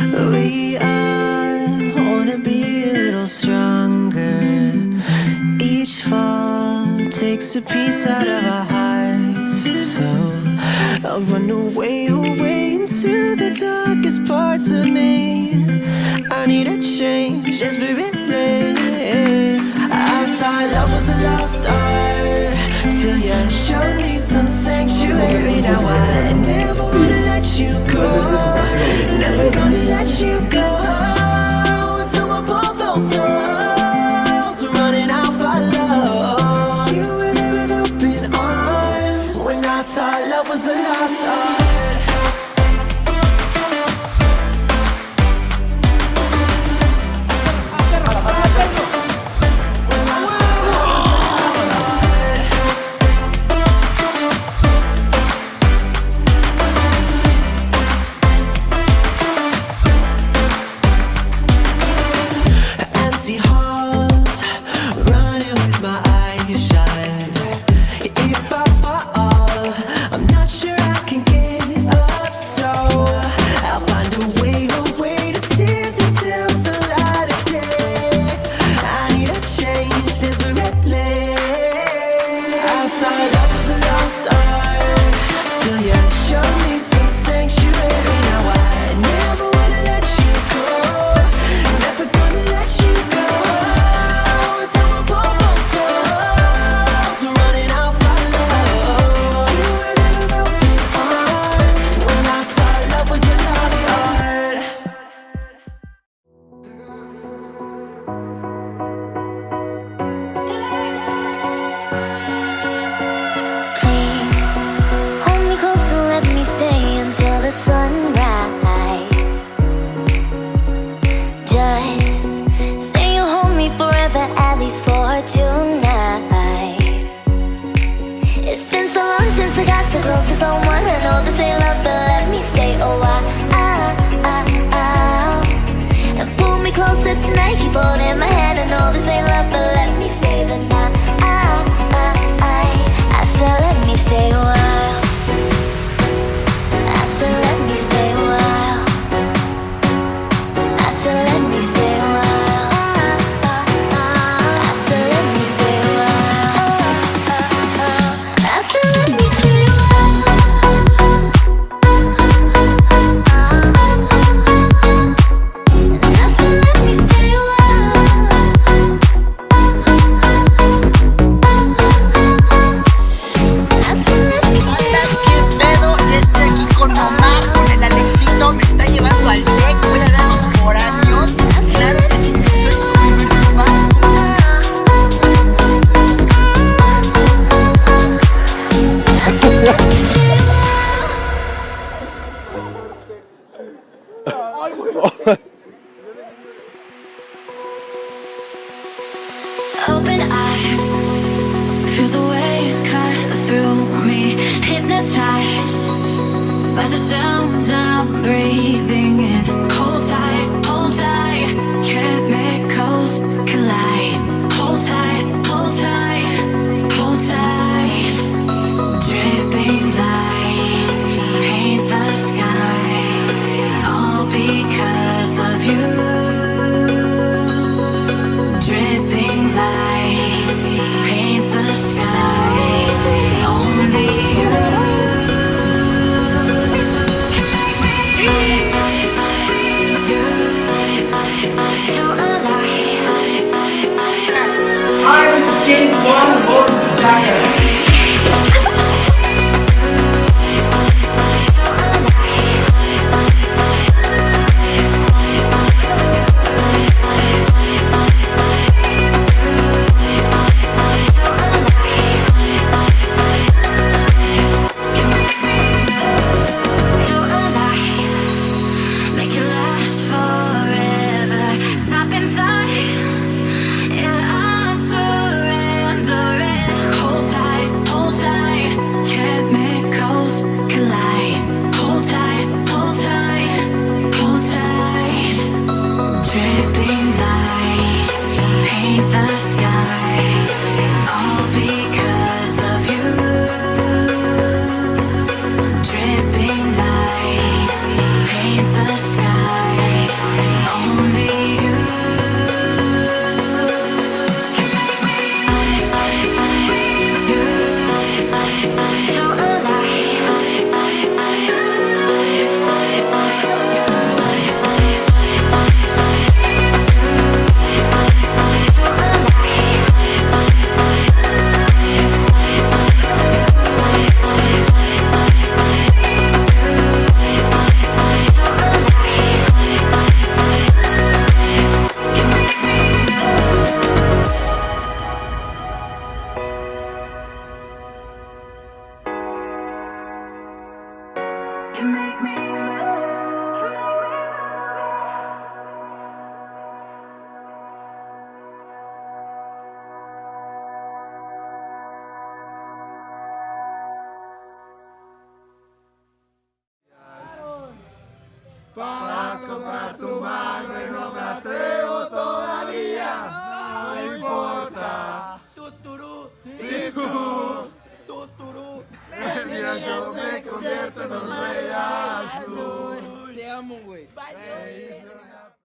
We all wanna be a little stronger. Each fall takes a piece out of our hearts. So I'll run away, away into the darkest parts of me. I need a change, desperately I thought love was a lost art Till you showed me some sanctuary. Now I never myself was a lost art forever, at least for tonight. It's been so long since I got so close to someone I know this ain't love, but let me stay. A while And pull me closer tonight, keep holding my hand. I know this ain't love, but let me stay. the sounds I'm breathing. One more time. can make me